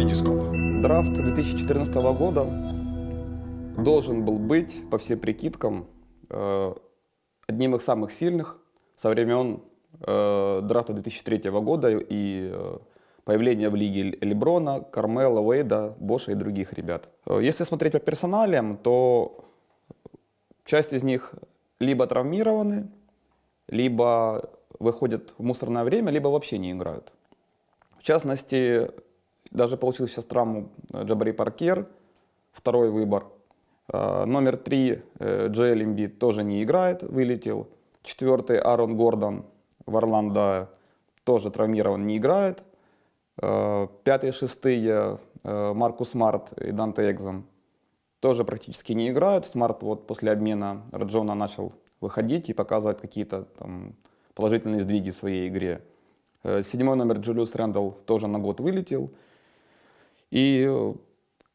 Витископ. Драфт 2014 года должен был быть, по всем прикидкам, э, одним из самых сильных со времен э, драфта 2003 года и э, появления в лиге Леброна, Кармела, Уэйда, Боша и других ребят. Если смотреть по персоналиям, то часть из них либо травмированы, либо выходят в мусорное время, либо вообще не играют. В частности, даже получил сейчас травму э, Джабари Паркер, второй выбор. Э, номер три э, Джоэл Эмбит тоже не играет, вылетел. Четвертый Аарон Гордон в Орландо тоже травмирован, не играет. Пятые, шестые Маркус Смарт и Данте Экзам тоже практически не играют. Смарт вот после обмена Раджона начал выходить и показывать какие-то положительные сдвиги в своей игре. Седьмой номер Джулиус Рэндалл тоже на год вылетел. И э,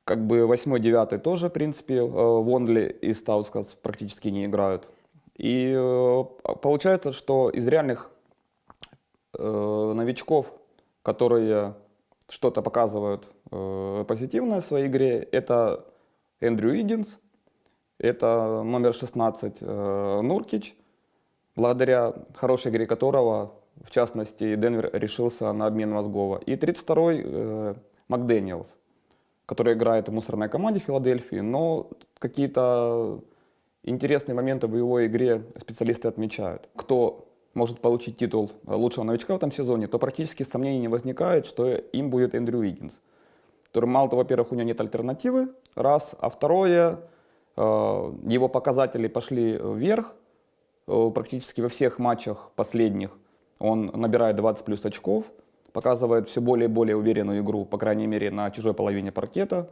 как бы восьмой, девятый тоже, в принципе, э, Вонли и Стаускас практически не играют. И э, получается, что из реальных новичков, которые что-то показывают позитивное в своей игре, это Эндрю Иггинс, это номер 16 Нуркич, благодаря хорошей игре которого, в частности, Денвер решился на обмен мозгова. И 32-й Макдэниелс, который играет в мусорной команде Филадельфии, но какие-то интересные моменты в его игре специалисты отмечают. Кто может получить титул лучшего новичка в этом сезоне, то практически сомнений не возникает, что им будет Эндрю Уиггинс. Который, мало того, во-первых, у него нет альтернативы, раз, а второе, э, его показатели пошли вверх, э, практически во всех матчах последних он набирает 20 плюс очков, показывает все более и более уверенную игру, по крайней мере, на чужой половине паркета.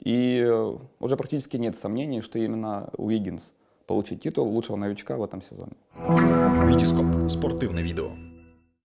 И э, уже практически нет сомнений, что именно Уиггинс получит титул лучшего новичка в этом сезоне. Витископ. Спортивное видео.